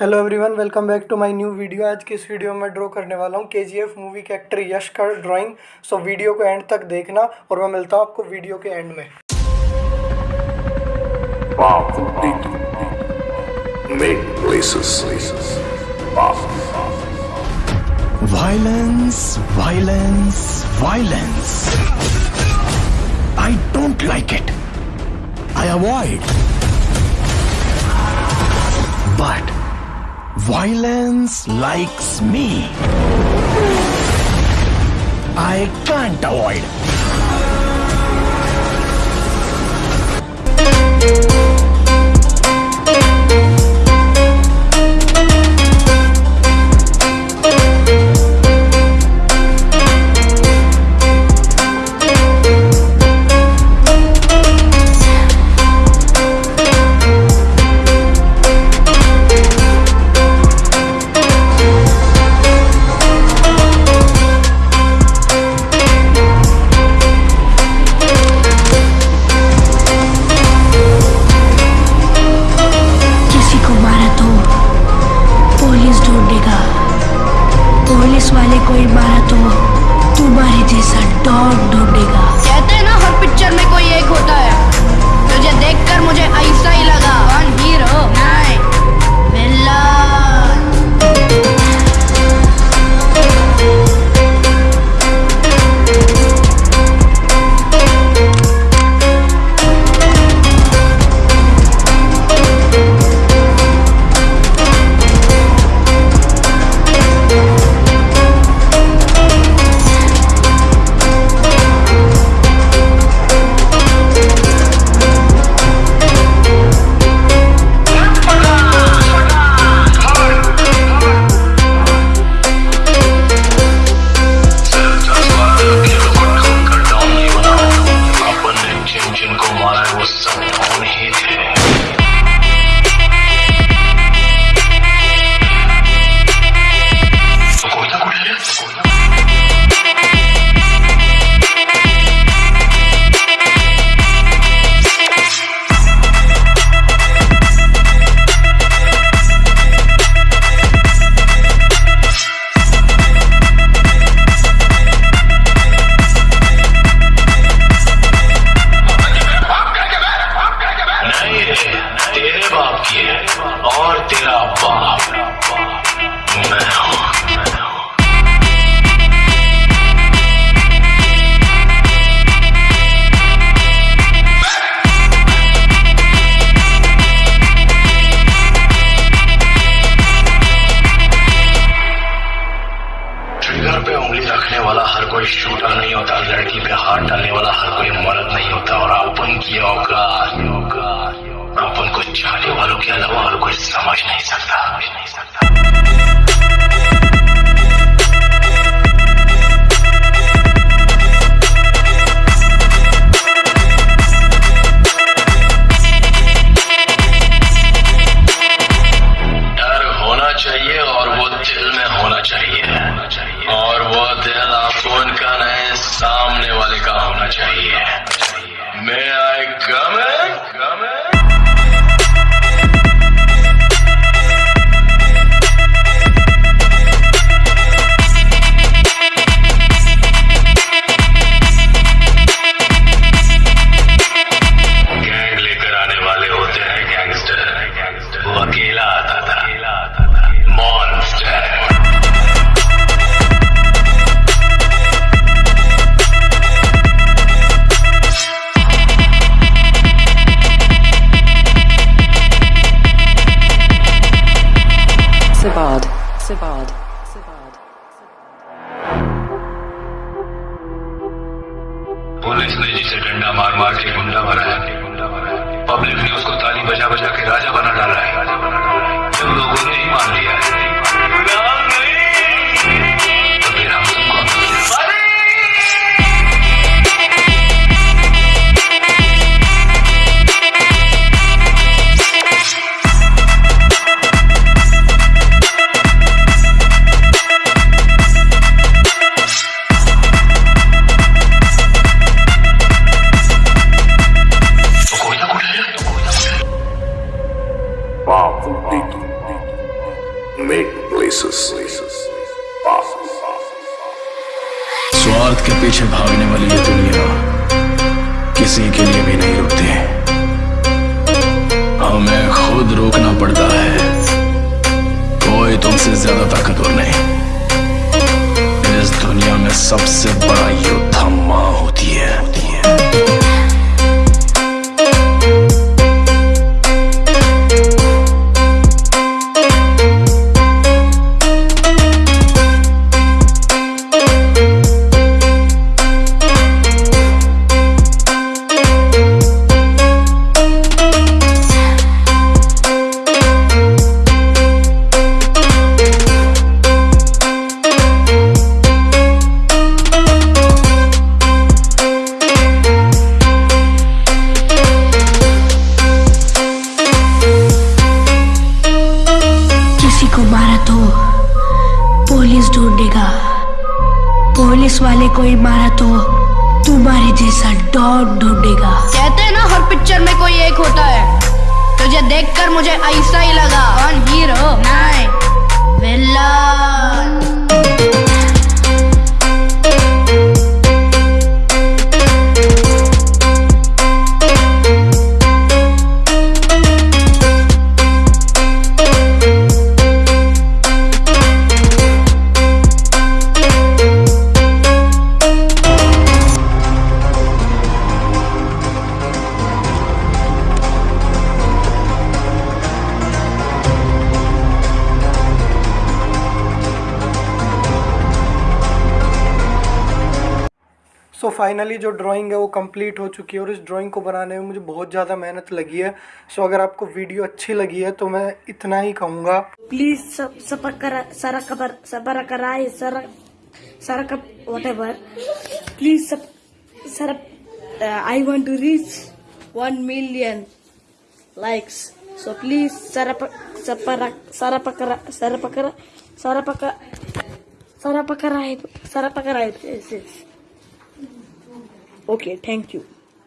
Hello everyone welcome back to my new video आज की इस वीडियो में ड्रॉ करने वाला हूँ केजीएफ मूवी के एक्टर यश का ड्राइंग सो वीडियो को एंड तक देखना और मैं मिलता हूँ आपको वीडियो के एंड में Violence, violence, violence. I don't like it. I avoid. But Violence likes me. I can't avoid. Police से डंडा मार मार के गुंडा बनाया पब्लिक ने उसको ताली बजा बजा के राजा बना डाला है। जब लोगों ने ही मान लिया। स्वार्थ के पीछे भागने वाली ये दुनिया किसी के लिए भी नहीं रुकती हमें खुद रोकना पड़ता है। कोई तुमसे ज़्यादा ताकतवर नहीं। इस दुनिया में सबसे बड़ा योद्धा तो पुलिस ढूंढेगा। पुलिस वाले को मारा तो तुम्हारे जैसा डॉन ढूंढेगा। कहते हैं ना, हर पिक्चर में कोई एक होता है। तुझे देखकर मुझे ऐसा ही लगा। फाइनली जो ड्राइंग है वो कंप्लीट हो चुकी है और इस ड्राइंग को बनाने में मुझे बहुत ज़्यादा मेहनत लगी है। सो अगर आपको वीडियो अच्छी लगी है तो मैं इतना ही कहूँगा। प्लीज़ सबर कराए, सर प्लीज़ सब, sir I want to reach one million likes so please sir sir पकड़ा सर पकड़ा सर पकड़ा सर पकड़ा सर पकड़ा okay thank you